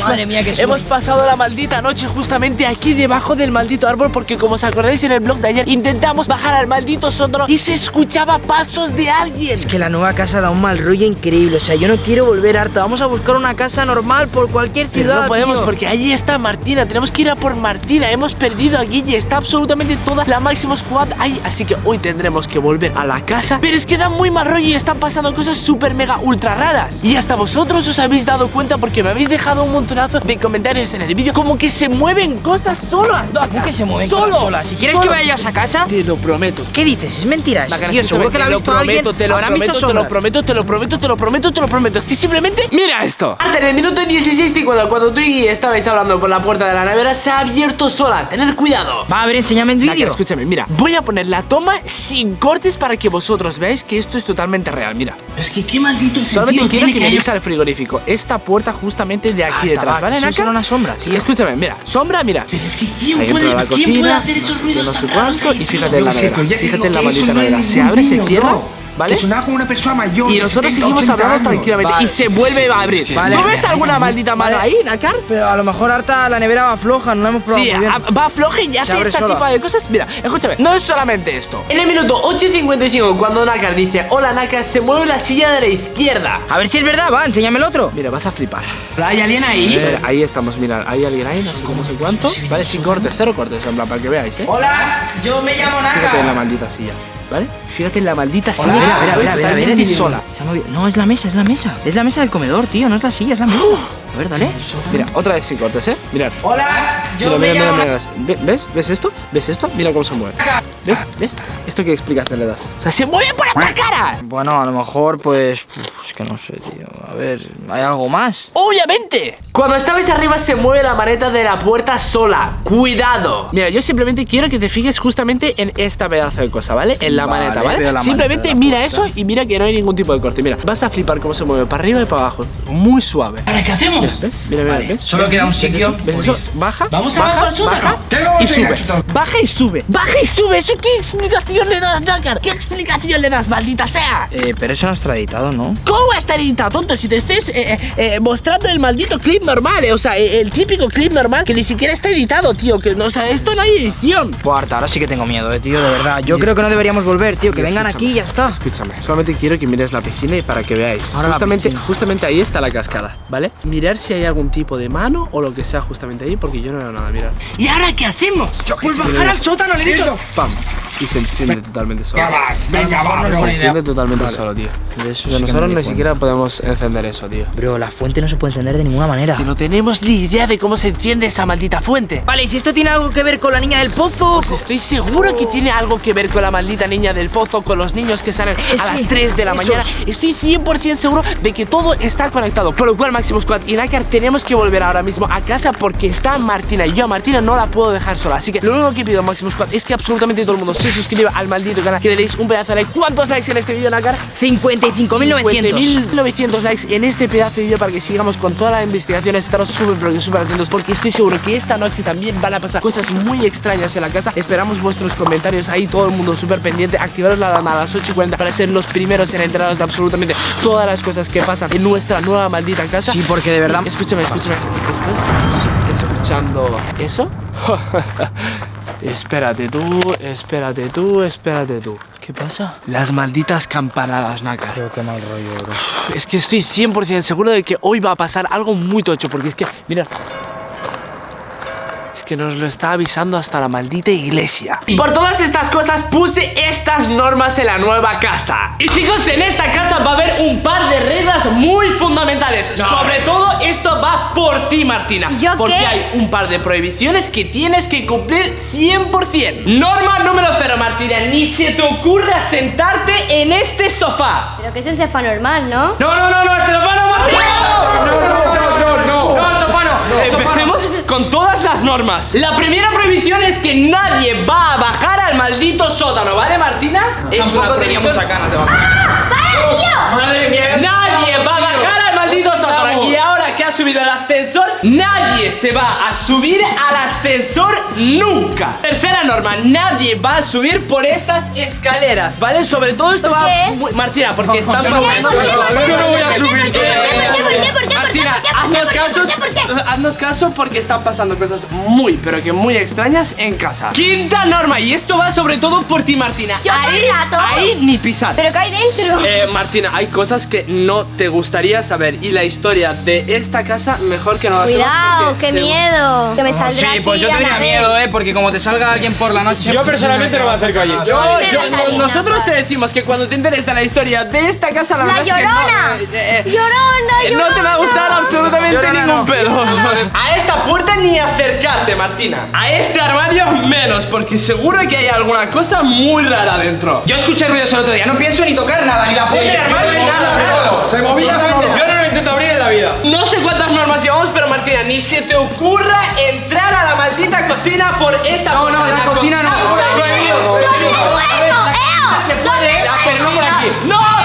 Madre mía, qué Hemos pasado la maldita noche justamente aquí debajo del maldito árbol porque como os acordáis en el blog de ayer intentamos bajar al maldito sótano y se escuchaba pasos de alguien. Es que la nueva casa da un mal rollo increíble. O sea, yo no quiero volver harta. Vamos a buscar una casa normal por cualquier Pero ciudad. no podemos tío. porque allí está Martina, tenemos que ir a por Martina, hemos perdido a Guille, está absolutamente toda la Máximo Squad ahí, así que hoy tendremos que volver a la casa, pero es que da muy mal rollo y están pasando cosas súper mega ultra raras. Y hasta vosotros os habéis dado cuenta porque me habéis dejado un montonazo de comentarios en el vídeo como que se mueven cosas solas. ¿Cómo que se mueven Solo, cosas solas? Si quieres solo. que vaya a casa, Te lo prometo. ¿qué dices? Es mentira eso. Tío, seguro que la ha te lo visto alguien. te lo prometo, te lo prometo, te lo prometo, te lo prometo, te lo prometo. Es que simplemente mira esto. En el minuto 16 y cuando, cuando tú y estabais hablando por la puerta de la nevera se ha abierto sola. Tener cuidado. Va, a ver, enséñame en Nácar, vídeo. escúchame, mira, voy a poner la toma sin cortes para que vosotros veáis que esto es totalmente real, mira. Es que qué maldito Solamente sentido quiero tiene que que al frigorífico. Esta puerta justamente de aquí Ah, detrás, ¿vale, será una sombra, Sí, escúchame, mira, sombra, mira. Pero es que ¿quién Ahí puede, entra la ¿quién cocina, puede hacer esos ruidos no sé cuánto, y fíjate en la fíjate en maldita nevera, se abre, se cierra. ¿Vale? Que sonaba como una persona mayor. Y de nosotros 70, seguimos 80 hablando años. tranquilamente Vale. y se vuelve a abrir. Vale. ¿No ves alguna maldita mano Vale. ahí, Nakar? Pero a lo mejor harta la nevera va floja, no la hemos probado Sí, muy bien. a- va floja y hace este sola. tipo de cosas. Mira, escúchame, no es solamente esto. En el minuto 8.55, cuando Nakar dice Hola Nakar, se mueve la silla de la izquierda. A ver si es verdad, va, enséñame el otro. Mira, vas a flipar. ¿Hay alguien ahí? Espera, ahí estamos, mira, hay alguien ahí, no sé cómo sé cuánto. Vale, sin cortes, cero cortes, en plan, para que veáis, ¿eh? Hola, yo me llamo Fíjate en la maldita silla, ¿vale? Fíjate en la maldita silla. Hola, mira, totalmente mira, sola. Se ha movido. No, es la mesa, es la mesa. Es la mesa del comedor, tío, no es la silla, es la mesa. A ver, dale. Mira, otra vez sin cortes, ¿eh? Mirad. Hola, yo Mira, mira, mira, mira, ¿Ve- ¿Ves? ¿Ves esto? ¿Ves esto? Mira cómo se mueve. ¿Ves? ¿Ves? ¿Esto qué explicación le das? O sea, se mueve por la cara. Bueno, a lo mejor, pues. Es que no sé, tío. A ver, ¿hay algo más? ¡Obviamente! Cuando estabais arriba se mueve la maneta de la puerta sola. ¡Cuidado! Mira, yo simplemente quiero que te fijes justamente en esta pedazo de cosa, ¿vale? En la Vale, maneta, ¿vale? la simplemente maneta mira puerta. eso y mira que no hay ningún tipo de corte. Mira, vas a flipar cómo se mueve para arriba y para abajo. Muy suave. ¿Ahora qué hacemos? ¿Ves? Mira, mira, Vale, ¿ves? solo ¿Ves queda un sitio, eso? ¿Ves pues. eso? Baja, Vamos a baja, baja y sube. Baja y sube. Baja y sube. ¿Eso qué explicación le das, Nakar? ¿Qué explicación le das, maldita sea? Eh, pero eso no está editado, ¿no? ¿Cómo va a estar editado, tonto? Si te estés eh, eh, eh, mostrando el maldito clip normal, eh, o sea, eh, el típico clip normal que ni siquiera está editado, tío. Que no, o sea, esto no hay edición. Pues harta, ahora sí que tengo miedo, eh, tío, de verdad. Yo creo que no deberíamos volver, tío. Que vengan aquí y ya está. Escúchame, solamente quiero que mires la piscina y para que veáis. Ahora justamente, justamente ahí está la cascada, ¿vale? Mirar si hay algún tipo de mano o lo que sea justamente ahí, porque yo no veo nada, mirar. ¿Y ahora qué hacemos? Pues bajar al sótano, le he dicho. ¡Pam! Y se enciende totalmente solo. Venga, va, venga, va, Se enciende totalmente solo, tío. De eso sí nosotros ni siquiera podemos encender eso, tío. Bro, la fuente no se puede encender de ninguna manera. Que no tenemos ni idea de cómo se enciende esa maldita fuente. Vale, ¿y si esto tiene algo que ver con la niña del pozo? Pues estoy seguro que tiene algo que ver con la maldita niña del pozo, con los niños que salen a Sí, las 3 de la esos. mañana. Estoy 100% seguro de que todo está conectado. Por lo cual, Máximo Squad y Nakar, tenemos que volver ahora mismo a casa porque está Martina y yo a Martina no la puedo dejar sola. Así que lo único que pido, Máximo Squad, es que absolutamente todo el mundo se suscriba al maldito canal, que le deis un pedazo de like. ¿Cuántos likes en este vídeo, Nakar? 55.900. 50.900 likes en este pedazo de vídeo para que sigamos con toda la investigación. Estaros súper, pero súper atentos porque estoy seguro que esta noche también van a pasar cosas muy extrañas en la casa. Esperamos vuestros comentarios ahí, todo el mundo súper pendiente. Activaros la alarma a las 8 y 40 para ser los primeros en enteraros de absolutamente todas las cosas que pasan en nuestra nueva maldita casa. Sí, porque de verdad. Escúchame, escúchame. ¿Estás escuchando eso? espérate tú, espérate tú, espérate tú. ¿Qué pasa? Las malditas campanadas, Naka. Creo que mal rollo, bro. Es que estoy 100% seguro de que hoy va a pasar algo muy tocho, porque es que, mira... Que nos lo está avisando hasta la maldita iglesia. Por todas estas cosas puse estas normas en la nueva casa. Y chicos, en esta casa va a haber un par de reglas muy fundamentales. Sobre todo esto va por ti, Martina. ¿Yo porque qué? hay un par de prohibiciones que tienes que cumplir 100%. Norma número 0, Martina. Ni se te ocurra sentarte en este sofá. Pero que es un sofá normal, ¿no? No, no, no, no, este sofá no, Martín. No, no, no, no, no. No, el sofá no. el sofá no. Empecemos con todas las normas. La primera prohibición es que nadie va a bajar al maldito sótano, ¿vale, Martina? Es Tampoco una tenía mucha ganas de bajar. Madre mía. Nadie va a bajar al maldito sótano. ¿Y ahora qué ha subido el ascensor, nadie se va a subir al ascensor nunca. Tercera norma, nadie va a subir por estas escaleras, ¿vale? Sobre todo esto va... Martina, porque están Yo no voy a pasando... subir, yo no voy a subir. ¿Por qué? ¿Por qué? ¿Por qué? Martina, haznos caso, haznos caso porque están pasando cosas muy, pero que muy extrañas en casa. Quinta norma, y esto va sobre todo por ti, Martina. Yo ahí, ahí ni pisar. ¿Pero qué hay dentro? Eh, Martina, hay cosas que no te gustaría saber y la historia de esta casa mejor que no la Cuidado, qué miedo. Que me Sí, saldrá pues aquí yo tendría miedo, eh, porque como te salga alguien por la noche. Yo personalmente no me acerco allí. Nosotros te decimos que cuando te enteres de la historia de esta casa, la, ¡La verdad es que no, llorona! eh, eh, Llorona, eh, no te va a gustar llorona. absolutamente ningún no. pelo. A esta puerta ni acercarte, Martina. A este armario menos, porque seguro que hay alguna cosa muy rara dentro. Yo escuché ruidos el otro día, no pienso ni tocar nada, ni la puerta armario, ni nada. Se movía solo. Yo no lo intento abrir en la vida. No sé cuántas normas llevamos, pero Martina, ni se te ocurra entrar a la maldita cocina por esta No, no, la cocina no. Prohibido, ¿Dónde prohibido. duermo, Se puede, ¿Dónde pero no por aquí. ¡No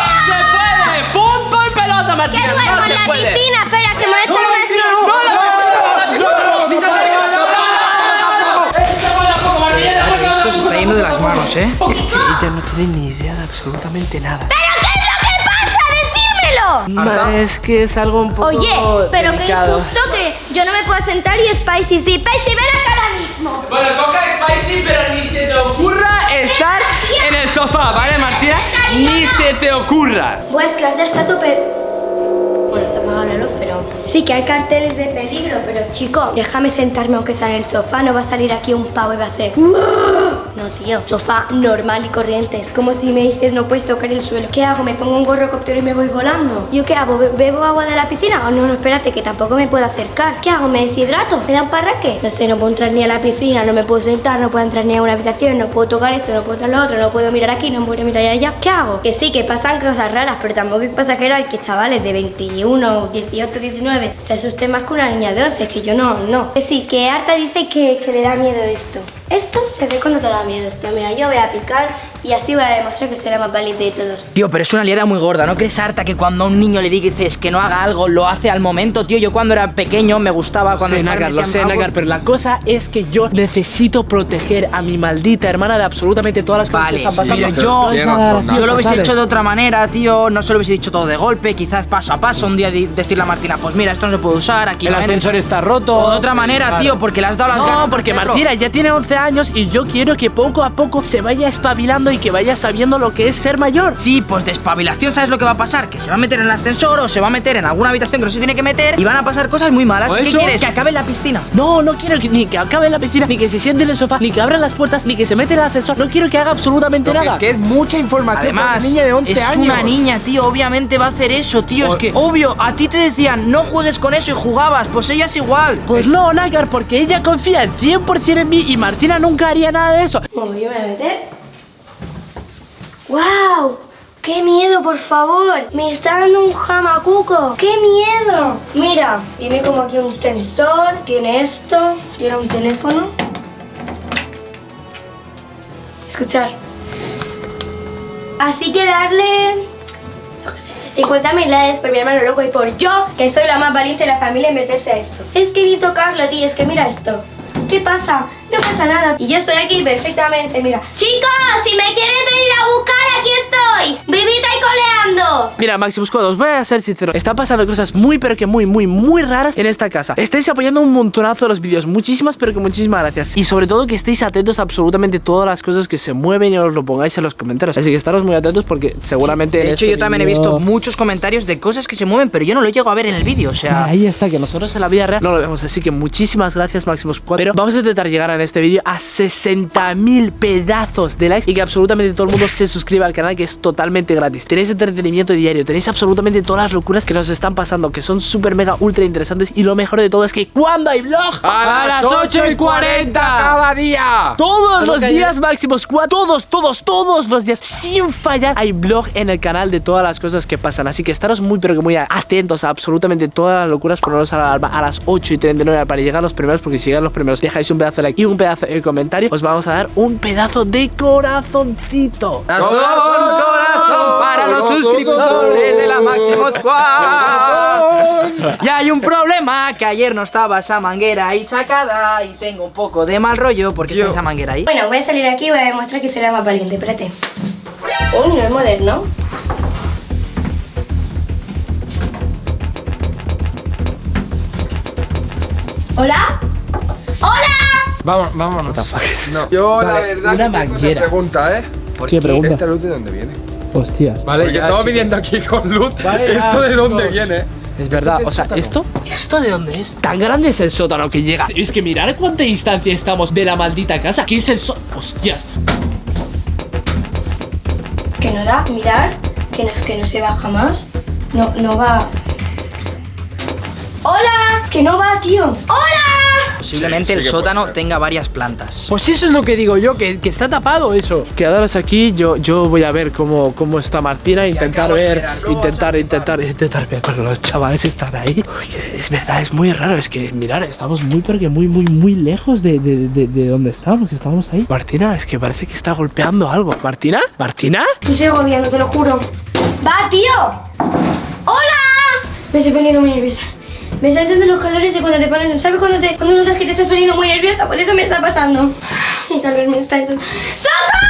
Que duermo no en la puede. piscina. Espera, que me a echar una. Esto se está yendo de las manos, eh. Es que ella no tiene ni idea de absolutamente nada. ¿Pero qué es lo que pasa? ¡Decírmelo! Ma, Es que es algo un poco Oye, pero qué delicado. injusto que yo no me puedo sentar y Spicy sí. Spicy, ven acá ahora mismo. Bueno, coca Spicy, pero ni se te ocurra estar en el sofá, ¿vale, Martina? Ni se te ocurra. Buah, es que ahora está tope. Bueno, se apagado la luz, pero... Sí, que hay carteles de peligro, pero chico, déjame sentarme aunque sea en el sofá. No va a salir aquí un pavo y va a hacer... No, tío, sofá normal y corriente. Es como si me dices no puedes tocar el suelo. ¿Qué hago? ¿Me pongo un gorro cóptero y me voy volando? ¿Yo qué hago? ¿Be- ¿Bebo agua de la piscina? Oh, no, no, espérate, que tampoco me puedo acercar. ¿Qué hago? ¿Me deshidrato? ¿Me da un parraque? No sé, no puedo entrar ni a la piscina, no me puedo sentar, no puedo entrar ni a una habitación, no puedo tocar esto, no puedo tocar lo otro, no puedo mirar aquí, no puedo mirar allá. ¿Qué hago? Que sí, que pasan cosas raras, pero tampoco es pasajero que chavales de 21, 18, 19 se asusten más que una niña de 11, que yo no, no. Que sí, que Arta dice que le da miedo esto. Esto, te ve cuando te da miedo esto. Mira, yo voy a picar y así voy a demostrar que soy la más valiente de todos. Tío, pero es una liada muy gorda, ¿no crees, Harta, que cuando a un niño le dices que no haga algo, lo hace al momento, tío? Yo cuando era pequeño me gustaba cuando sé, mis padres Nagar, lo sé, Nagar, pero la cosa es que yo necesito proteger a mi maldita hermana de absolutamente todas las cosas Vale, que están pasando. pero yo, nada yo lo hubiese ¿sabes? hecho de otra manera, tío. No se lo hubiese dicho todo de golpe, quizás paso a paso. Un día decirle a Martina, pues mira, esto no se puede usar, aquí El ascensor está roto. O de otra manera, tío, porque le has dado las ganas No, porque. Martina ya tiene 11 años y yo quiero que poco a poco se vaya espabilando y que vaya sabiendo lo que es ser mayor. Sí, pues de espabilación, ¿sabes lo que va a pasar? Que se va a meter en el ascensor o se va a meter en alguna habitación que no se tiene que meter y van a pasar cosas muy malas. ¿O ¿Qué eso? quieres? Que acabe en la piscina. No, no quiero que, ni que acabe en la piscina, ni que se siente en el sofá, ni que abra las puertas, ni que se mete en el ascensor. No quiero que haga absolutamente nada. Es que es mucha información para Además, una niña de 11 es años. una niña, tío. Obviamente va a hacer eso, tío. Es que, obvio, a ti te decían, no juegues con eso y jugabas. Pues ella es igual. Pues no, Nagar, porque ella confía al 100% en mí y Nunca haría nada de eso. Bueno, yo me voy a meter. ¡Wow! ¡Qué miedo, por favor! Me está dando un jamacuco. ¡Qué miedo! Mira, tiene como aquí un sensor, tiene esto, tiene un teléfono. Escuchar. Así que darle... yo qué sé, 50.000 likes por mi hermano loco y por yo, que soy la más valiente de la familia, en meterse a esto. Es que ni tocarlo, tío, es que mira esto. ¿Qué pasa? No pasa nada. Y yo estoy aquí perfectamente, mira. Chicos, si me quieren venir a buscar, aquí estoy. Vivita y coleando. Mira, Maximus Squad, os voy a ser sincero. Están pasando cosas muy, pero que muy, muy, muy raras en esta casa. Estáis apoyando un montonazo los vídeos. Muchísimas, pero que muchísimas gracias. Y sobre todo que estéis atentos a absolutamente todas las cosas que se mueven y os lo pongáis en los comentarios. Así que estaros muy atentos porque seguramente. en De hecho, este yo también he visto muchos comentarios de cosas que se mueven, pero yo no lo llego a ver en el vídeo. O sea, Ahí está, que nosotros en la vida real no lo vemos. Así que muchísimas gracias, Maximus Squad. Pero vamos a intentar llegar en este vídeo a 60.000 pedazos de likes y que absolutamente todo el mundo se suscriba al canal, que es totalmente gratis. Tenéis entretenimiento diario, tenéis absolutamente todas las locuras que nos están pasando, que son súper mega ultra interesantes. Y lo mejor de todo es que cuando hay vlog, A las 8 y 40 cada día. todos los días Maximus Squad, todos, todos, todos los días, sin fallar, hay vlog en el canal de todas las cosas que pasan. Así que estaros muy, pero que muy atentos a absolutamente todas las locuras. Poneros a la alarma a las 8 y 39 para llegar a los primeros, porque si llegan los primeros, dejáis un pedazo de like y un pedazo de comentario, os vamos a dar un pedazo de corazoncito. ¡Corazón, corazón! corazón para los suscriptores de la Máximo Squad. Y hay un problema, que ayer no estaba esa manguera ahí sacada y tengo un poco de mal rollo porque está esa manguera ahí. Bueno, voy a salir aquí y voy a demostrar que será más valiente. Espérate. Uy, no es moderno. ¿Hola? ¡Hola! Vamos, vámonos. No. Yo la verdad una que tengo pregunta, ¿eh? ¿Qué pregunta? ¿Esta luz de dónde viene? Hostias. Vale, Porque que estamos aquí- viniendo aquí con luz. Vale, ya, ¿Esto de dónde chicos. viene? Es verdad, o sea, ¿esto? ¿Esto de dónde es? Tan grande es el sótano que llega Es que mirar a cuánta distancia estamos de la maldita casa ¿Qué es el sótano? Hostias Que no da, mirar, que no, que no se va jamás. No, no va. ¡Hola! Que no va, tío. ¡Hola! Posiblemente el sí sótano tenga varias plantas. Pues eso es lo que digo yo, que, que está tapado eso. Quedaros aquí, yo, yo voy a ver cómo, cómo está Martina Intentar ver, intentar, intentar, intentar ver Pero los chavales están ahí Uy, Es verdad, es muy raro Es que, mirar, estamos muy, porque muy, muy, muy lejos de, de, de, de donde estábamos que Estamos ahí Martina, es que parece que está golpeando algo ¿Martina? ¿Martina? Estoy agobiando, te lo juro. ¡Va, tío! ¡Hola! Me estoy poniendo muy nerviosa. Me están entrando los calores de cuando te ponen. ¿Sabes cuando, te, cuando notas que te estás poniendo muy nerviosa? Por eso me está pasando. Y vez me está. ¡Socorro!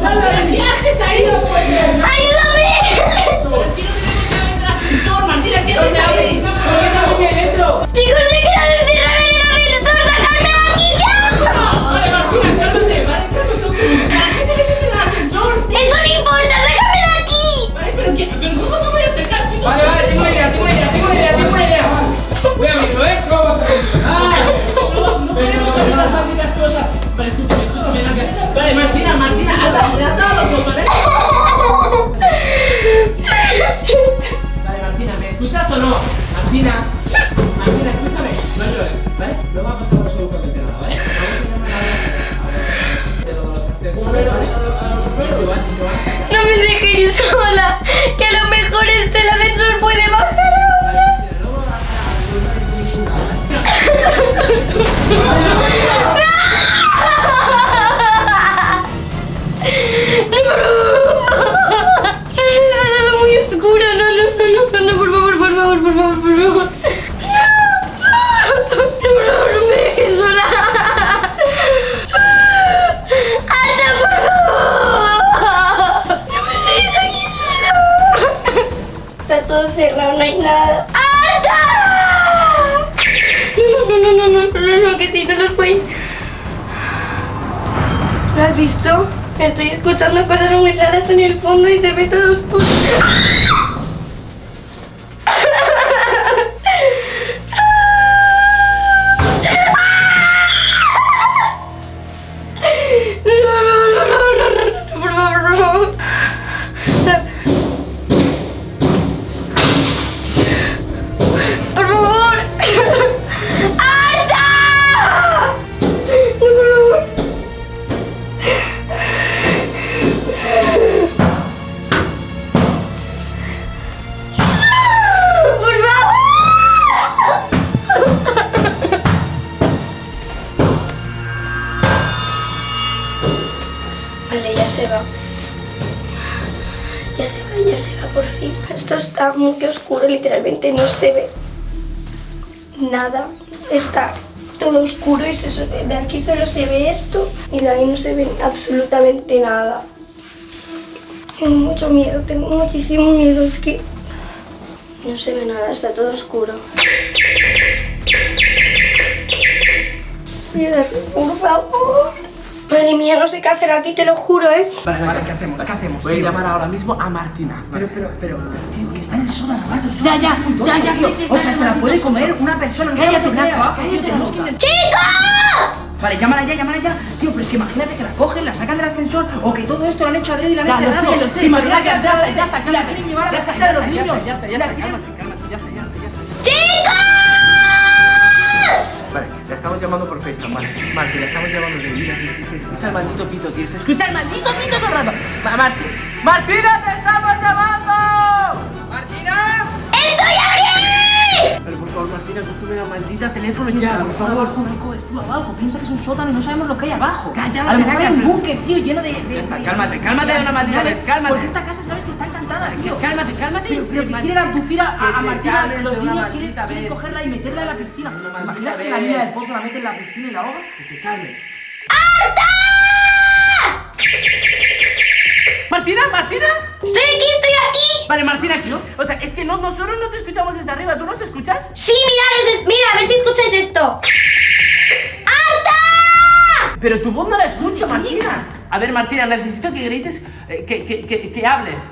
Chicos, sola, que a lo mejor este ascensor puede bajar ahora. Cerrado, no hay nada. ¡Arta! No, no, no, no, no, no, no, que sí, no los voy. ¿Lo has visto? Estoy escuchando cosas muy raras en el fondo y se ve todo oscuro. Se va. Ya se va, ya se va por fin. Esto está muy oscuro, literalmente no se ve nada. Está todo oscuro y de aquí solo se ve esto y de ahí no se ve absolutamente nada. Tengo mucho miedo, tengo muchísimo miedo, es que no se ve nada, está todo oscuro. Cierra, por favor. Madre mía, no sé qué hacer aquí, te lo juro, ¿eh? Vale, vale, ¿qué hacemos? ¿Qué hacemos? Voy a tío? llamar ahora mismo a Martina. Pero, pero, pero, pero, tío, que está en el sótano, Marta, es muy tocho, tío. O sea, se la puede comer una persona, cállate, que intentar. ¡Chicos! Vale, llámala ya, llámala ya. Tío, pero es que imagínate que la cogen, la sacan del ascensor o que todo esto lo han hecho adrede y la han Ya, lo encerrado. sé, lo sé, Imagínate pero ya, que ya la- está, ya está, la cálmate. quieren llevar a Ya la está, secta ya de los está, ya niños. está, ya está, ya La está, quieren- cálmate, cálmate, ya está, ya está, ya está. ¡Chicos! Vale, llamando por FaceTime, vale. Martín, la estamos llamando de vida, sí, sí, sí. Escucha el maldito pito, tío. Se escucha el maldito pito todo el rato. Ma- Martín. ¡Martina, te estamos llamando! ¡Martina! ¡Estoy aquí! Pero por favor, Martina, cógeme la maldita teléfono ya, por favor. abajo no hay cobertura o algo. Piensa que es un sótano y no sabemos lo que hay abajo. Calla, a lo será mejor que- hay un búnker, tío, lleno de. de Ya está, de- cálmate, cálmate de una maldita vez, cálmate. Porque esta casa sabes que está Pero, que quieren abducir a, Martina, los niños quieren, quieren cogerla y meterla en la piscina. ¿Te imaginas que la niña del pozo la mete en la piscina y la ahoga? Que te calmes. ¡Martina, Martina! Estoy aquí, estoy aquí. Vale, Martina, aquí, ¿no? O sea, es que no, nosotros no te escuchamos desde arriba, ¿tú nos escuchas? Sí, mirad, es- mira, a ver si escucháis esto. Pero tu voz no la escucho, Martina. A ver, Martina, necesito que grites, eh, que, que, que, que hables.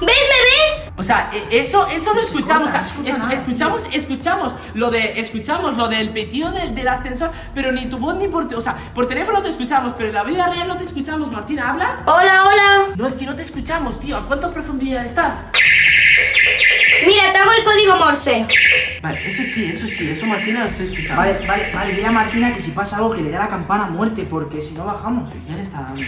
¡Ves, me ves! O sea, e- eso, eso lo escuchamos. corta, o sea, no se escucha es- nada, escuchamos, escuchamos lo de, escuchamos lo del petío del, del ascensor, pero ni tu voz ni por, o sea, por teléfono te escuchamos, pero en la vida real no te escuchamos, Martina, habla. Hola, hola. No, es que no te escuchamos, tío. ¿A cuánta profundidad estás? Mira, te hago el código Morse. Vale, eso sí, eso sí, eso Martina lo estoy escuchando. Vale, vale, vale, dile a Martina que si pasa algo que le dé la campana a muerte, porque si no bajamos. Ya le está dando.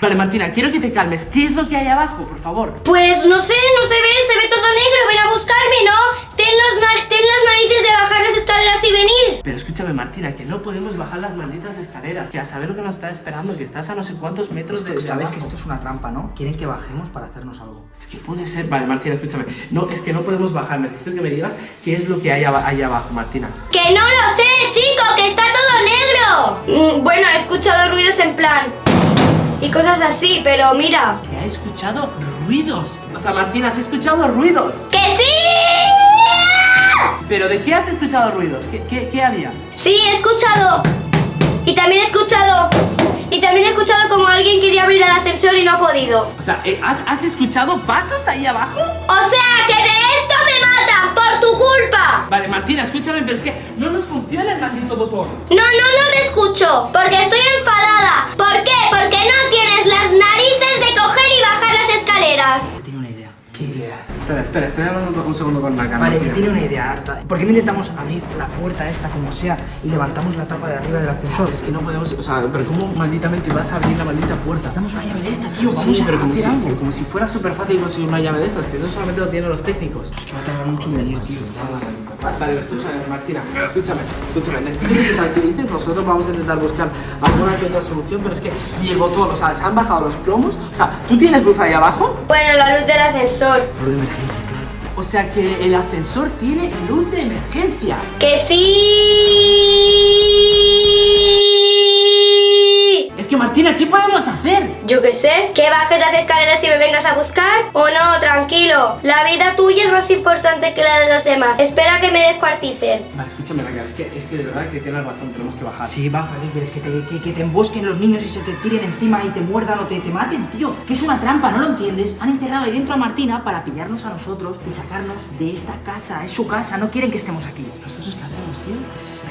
Vale, Martina, quiero que te calmes. ¿Qué es lo que hay abajo, por favor? Pues no sé, no se ve, se ve todo negro. Ven a buscarme, ¿no? Ten, los ten las narices de bajar las escaleras y venir. Pero escúchame, Martina, que no podemos bajar las malditas escaleras. Que a saber lo que nos está esperando, que estás a no sé cuántos metros de. de Sabes que esto es una trampa, ¿no? Quieren que bajemos para hacernos algo. Es que puede ser. Vale, Martina, escúchame. No, es que no podemos bajar. Necesito que me digas qué es lo que hay ahí abajo, Martina. Que no lo sé, chico, que está todo negro. Mm, bueno, he escuchado ruidos en plan. Y cosas así, pero mira. Que ha escuchado ruidos. O sea, Martina, has escuchado ruidos. ¡Que sí! ¿Pero de qué has escuchado ruidos? ¿Qué, qué, qué había? Sí, he escuchado. Y también he escuchado. Y también he escuchado como alguien quería abrir el ascensor y no ha podido. O sea, eh, ¿has, has escuchado pasos ahí abajo? O sea, que de esto me matan por tu culpa. Vale, Martina, escúchame, pero es que no nos funciona el maldito botón. No, no, no te escucho. Porque estoy enfadada. ¿Por qué? Porque no tienes las narices de coger y bajar las escaleras. Que tiene una idea. ¿Qué idea? Espera, espera, estoy hablando un segundo con Naka. Vale, que tiene una idea harta. ¿Por qué no intentamos abrir la puerta esta como sea y levantamos la tapa de arriba del ascensor? Es que no podemos, o sea, pero ¿cómo malditamente vas a abrir la maldita puerta? Damos una llave de esta, tío. Vamos Sí, a pero como si, algo. como si fuera súper fácil conseguir una llave de estas, que eso solamente lo tienen los técnicos. Es que va a tardar mucho en venir, tío. Vale, vale, escúchame, Martina, escúchame, escúchame, necesito que te tranquilices, nosotros vamos a intentar buscar alguna que otra solución, pero es que, y el botón, o sea, se han bajado los promos, o sea, ¿tú tienes luz ahí abajo? Bueno, la luz del ascensor. Por de emergencia, claro. O sea que el ascensor tiene luz de emergencia. Que sí. Que Martina, ¿qué podemos hacer? Yo qué sé, que bajes las escaleras y me vengas a buscar. O no, tranquilo. La vida tuya es más importante que la de los demás. Espera que me descuarticen. Vale, escúchame, Raquel, es que, es que de verdad que tienes razón, tenemos que bajar. Sí, baja, ¿qué quieres? ¿Que te, que, que te embosquen los niños y se te tiren encima y te muerdan o te, te maten, tío. Que es una trampa, ¿no lo entiendes? Han enterrado ahí dentro a Martina para pillarnos a nosotros y sacarnos de esta casa. Es su casa, no quieren que estemos aquí. ¿Nosotros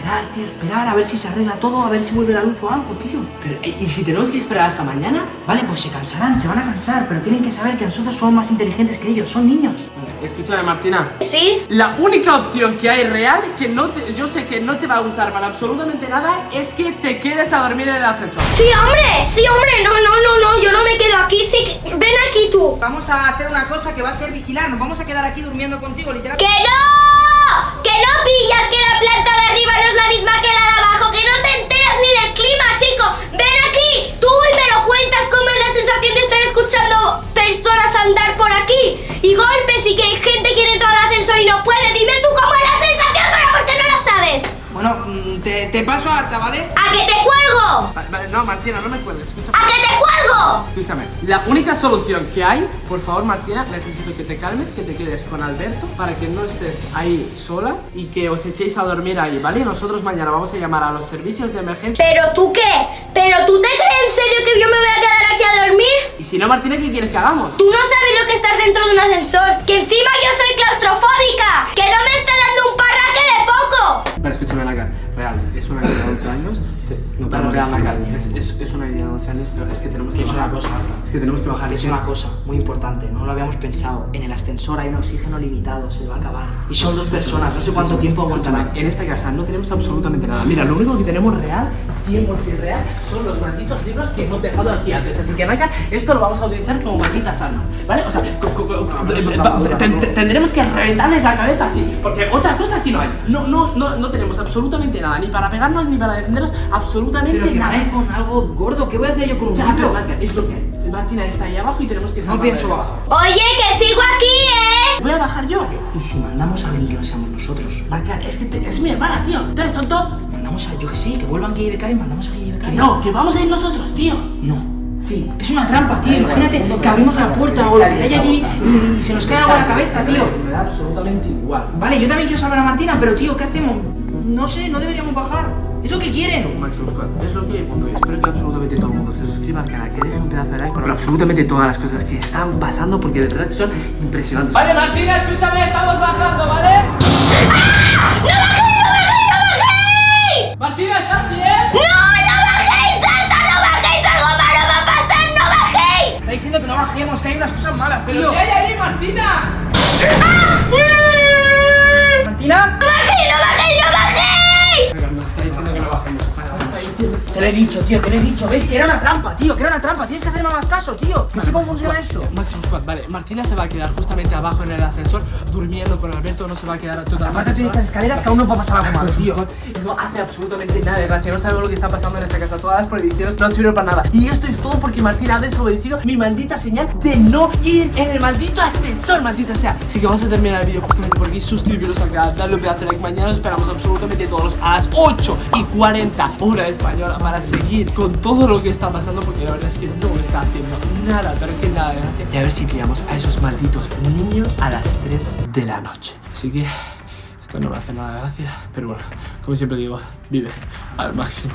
esperar, tío, esperar a ver si se arregla todo, a ver si vuelve la luz o algo, tío. Pero, eh, ¿y si tenemos que esperar hasta mañana? Vale, pues se cansarán, se van a cansar, pero tienen que saber que nosotros somos más inteligentes que ellos, son niños. Vale, escúchame, Martina. ¿Sí? La única opción que hay real, que no te- yo sé que no te va a gustar para absolutamente nada, es que te quedes a dormir en el ascensor. Sí, hombre, sí, hombre. No, no, no, no, yo no me quedo aquí. Sí, ven aquí tú. Vamos a hacer una cosa que va a ser vigilar, nos vamos a quedar aquí durmiendo contigo, literal. ¡Que no! ¡Que no pillas que la planta de arriba no es la misma que la de abajo! ¡Que no te enteras ni del clima, chico! ¡Ven aquí! Tú y me lo cuentas cómo es la sensación de estar escuchando personas andar por aquí y golpes y que gente quiere entrar al ascensor y no puede. Dime tú cómo es la sensación, pero ¿por qué no la sabes? Bueno, mm, te, te paso harta, ¿vale? ¡A que te cuelgo! Vale, vale, no, Martina, no me cuelgues, escúchame. ¡A que te cuelgo! Escúchame, la única solución que hay, por favor Martina, necesito que te calmes, que te quedes con Alberto para que no estés ahí sola y que os echéis a dormir ahí, ¿vale? Y nosotros mañana vamos a llamar a los servicios de emergencia. ¿Pero tú qué? ¿Pero tú te crees en serio que yo me voy a quedar aquí a dormir? Y si no, Martina, ¿qué quieres que hagamos? Tú no sabes lo que es estar dentro de un ascensor. Que encima yo soy claustrofóbica. Que no me está dando Vale, escúchame, Naka, real, es una niña de 11 años, te- no Para la calle. ahí. Es, es, es una idea, Gonzalo. Es, es que tenemos que Es bajar. una cosa. Es que tenemos que bajar. Es una cosa muy importante, no lo habíamos pensado. En el ascensor hay un oxígeno limitado, se va a acabar. Y son dos personas, no sé cuánto tiempo aguantarán. En esta casa no tenemos absolutamente nada. Mira, lo único que tenemos real, 100% real, son los malditos libros que hemos dejado aquí antes. Así que, Michael, esto lo vamos a utilizar como malditas armas. ¿Vale? O sea, eh, ten- tendremos que reventarles la cabeza así. Porque otra cosa aquí no hay. No, no, no, no tenemos absolutamente nada. Ni para pegarnos ni para defendernos. Absolutamente Pero que nada. con algo gordo, ¿qué voy a hacer yo con un Ya, pero? Michael, es lo que hay. Martina está ahí abajo y tenemos que No pienso bajar. Oye, que sigo aquí, ¿eh? Voy a bajar yo. ¿Y si mandamos a alguien que no seamos nosotros? Michael, es que te- es mi hermana, tío. ¿Tú eres tonto? Mandamos a, yo que sí, que vuelvan Guille y Becari, mandamos a Guille y Que Becari. no, que vamos a ir nosotros, tío. No. Sí. Es una trampa, tío. Imagínate que abrimos la puerta o lo que hay allí y, y se nos cae algo a la cabeza, tío. Me da absolutamente igual. Vale, yo también quiero salvar a Martina, pero tío, ¿qué hacemos? No sé, no deberíamos bajar. Es lo que quieren. Squad, es lo que hay mundo y espero que absolutamente todo el mundo se suscriba al canal, que deje un pedazo de like con absolutamente todas las cosas que están pasando porque de verdad que son impresionantes. Vale, Martina, escúchame, estamos bajando, ¿vale? ¡No bajéis, no bajéis, no bajéis! Martina, ¿estás bien? ¡No, no bajéis, Arta, no bajéis! ¡Algo malo va a pasar, no bajéis! Está diciendo que no bajemos, que hay unas cosas malas, ¿Pero qué hay ahí, Martina? ¿Martina? Te lo he dicho, tío, te lo he dicho. ¿Ves? Que era una trampa, tío, que era una trampa. Tienes que hacerme más caso, tío. Que sé cómo funciona esto. Maximus Squad, vale, Martina se va a quedar justamente abajo en el ascensor durmiendo con Alberto, no se va a quedar totalmente Apártate de sola. estas escaleras que aún no va a pasar algo malo, Maximus tío. No hace absolutamente nada de gracia, no sabemos lo que está pasando en esta casa, todas las prohibiciones no sirven para nada. Y esto es todo porque Martina ha desobedecido mi maldita señal de no ir en el maldito ascensor, maldita sea. Así que vamos a terminar el vídeo justamente por aquí, suscribiros al canal, darle un pedazo de like, mañana os esperamos absolutamente todos a las 8 y 40 hora española para seguir con todo lo que está pasando porque la verdad es que no está haciendo nada, pero que nada de gracia. Y a ver si pillamos a esos malditos niños a las 3 de la noche. Así que esto no me hace nada de gracia, pero bueno, como siempre digo, vive al máximo.